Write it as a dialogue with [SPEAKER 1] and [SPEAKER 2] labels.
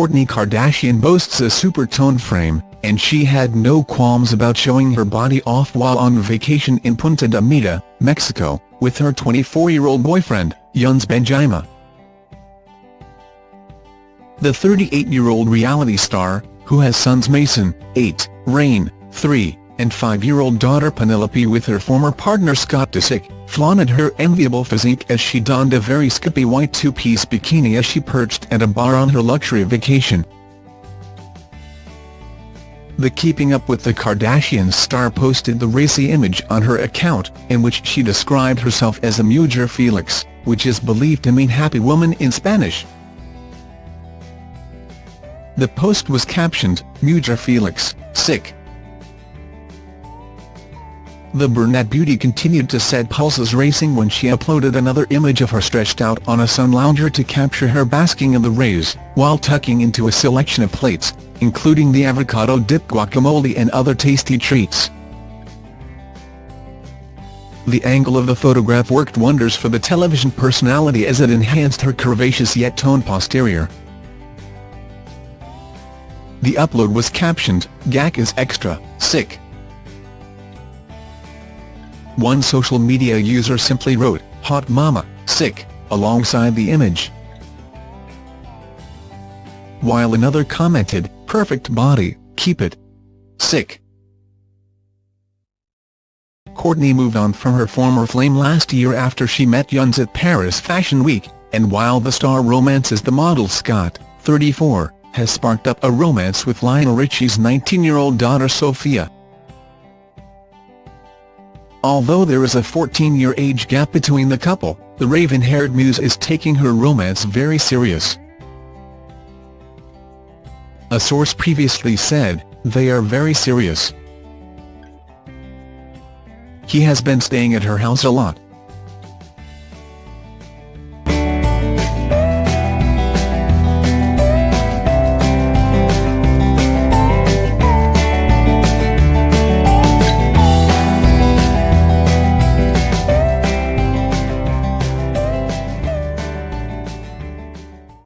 [SPEAKER 1] Kourtney Kardashian boasts a super-toned frame, and she had no qualms about showing her body off while on vacation in Punta Mita, Mexico, with her 24-year-old boyfriend, Younes Benjima. The 38-year-old reality star, who has sons Mason, 8, Rain, 3, and 5-year-old daughter Penelope with her former partner Scott Disick, flaunted her enviable physique as she donned a very skimpy white two-piece bikini as she perched at a bar on her luxury vacation. The Keeping Up with the Kardashians star posted the racy image on her account, in which she described herself as a mujer felix, which is believed to mean happy woman in Spanish. The post was captioned, Mujer Felix, sick. The brunette beauty continued to set pulses racing when she uploaded another image of her stretched out on a sun lounger to capture her basking in the rays, while tucking into a selection of plates, including the avocado-dipped guacamole and other tasty treats. The angle of the photograph worked wonders for the television personality as it enhanced her curvaceous yet toned posterior. The upload was captioned, Guac is extra, sick. One social media user simply wrote, hot mama, sick, alongside the image. While another commented, perfect body, keep it. Sick. Kourtney moved on from her former flame last year after she met Younes at Paris Fashion Week, and while the star romances the model Scott, 34, has sparked up a romance with Lionel Richie's 19-year-old daughter Sofia. Although there is a 14-year age gap between the couple, the raven-haired muse is taking her romance very serious. A source previously said, they are very serious. He has been staying at her house a lot,